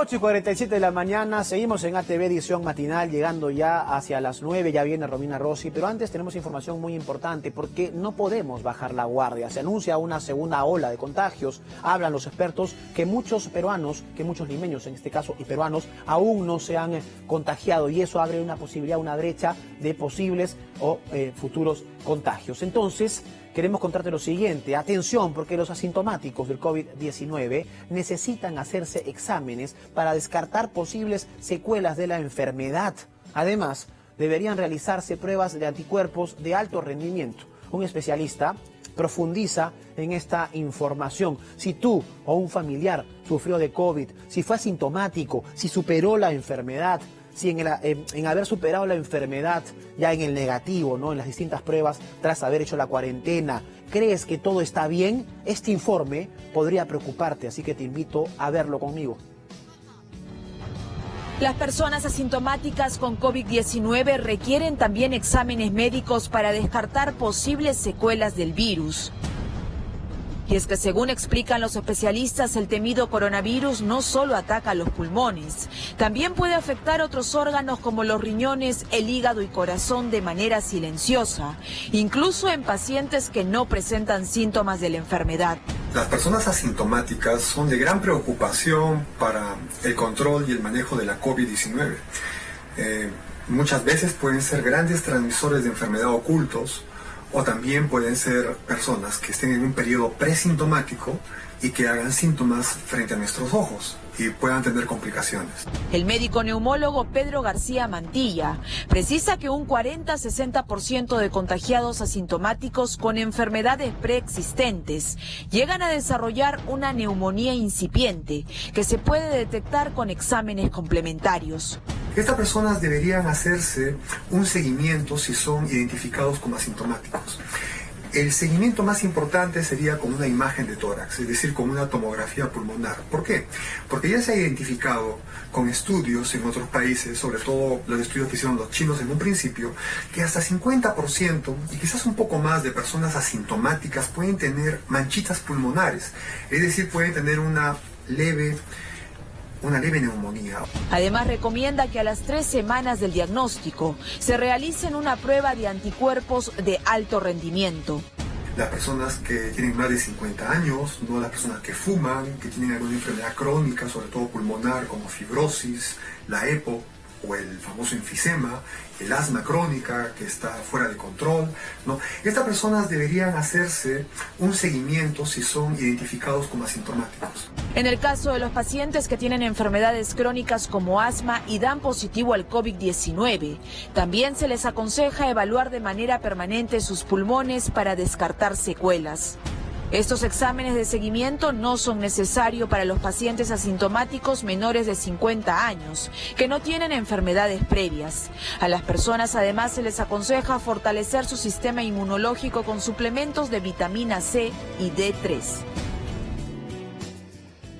8 y 47 de la mañana, seguimos en ATV edición matinal, llegando ya hacia las 9, ya viene Romina Rossi, pero antes tenemos información muy importante porque no podemos bajar la guardia. Se anuncia una segunda ola de contagios, hablan los expertos que muchos peruanos, que muchos limeños en este caso y peruanos, aún no se han eh, contagiado y eso abre una posibilidad, una brecha de posibles o eh, futuros contagios. Entonces, queremos contarte lo siguiente. Atención, porque los asintomáticos del COVID-19 necesitan hacerse exámenes para descartar posibles secuelas de la enfermedad. Además, deberían realizarse pruebas de anticuerpos de alto rendimiento. Un especialista profundiza en esta información. Si tú o un familiar sufrió de COVID, si fue asintomático, si superó la enfermedad, si en, haber superado la enfermedad ya en el negativo, ¿no? en las distintas pruebas, tras haber hecho la cuarentena, crees que todo está bien, este informe podría preocuparte, así que te invito a verlo conmigo. Las personas asintomáticas con COVID-19 requieren también exámenes médicos para descartar posibles secuelas del virus. Y es que según explican los especialistas, el temido coronavirus no solo ataca los pulmones, también puede afectar otros órganos como los riñones, el hígado y corazón de manera silenciosa, incluso en pacientes que no presentan síntomas de la enfermedad. Las personas asintomáticas son de gran preocupación para el control y el manejo de la COVID-19. Eh, muchas veces pueden ser grandes transmisores de enfermedad ocultos o también pueden ser personas que estén en un periodo presintomático y que hagan síntomas frente a nuestros ojos y puedan tener complicaciones. El médico neumólogo Pedro García Mantilla precisa que un 40-60% de contagiados asintomáticos con enfermedades preexistentes llegan a desarrollar una neumonía incipiente que se puede detectar con exámenes complementarios. Estas personas deberían hacerse un seguimiento si son identificados como asintomáticos. El seguimiento más importante sería con una imagen de tórax, es decir, con una tomografía pulmonar. ¿Por qué? Porque ya se ha identificado con estudios en otros países, sobre todo los estudios que hicieron los chinos en un principio, que hasta 50% y quizás un poco más de personas asintomáticas pueden tener manchitas pulmonares, es decir, pueden tener una leve una leve neumonía. Además recomienda que a las tres semanas del diagnóstico se realicen una prueba de anticuerpos de alto rendimiento. Las personas que tienen más de 50 años, no las personas que fuman, que tienen alguna enfermedad crónica, sobre todo pulmonar, como fibrosis, la EPO, o el famoso enfisema, el asma crónica que está fuera de control. ¿no? Estas personas deberían hacerse un seguimiento si son identificados como asintomáticos. En el caso de los pacientes que tienen enfermedades crónicas como asma y dan positivo al COVID-19, también se les aconseja evaluar de manera permanente sus pulmones para descartar secuelas. Estos exámenes de seguimiento no son necesarios para los pacientes asintomáticos menores de 50 años, que no tienen enfermedades previas. A las personas además se les aconseja fortalecer su sistema inmunológico con suplementos de vitamina C y D3.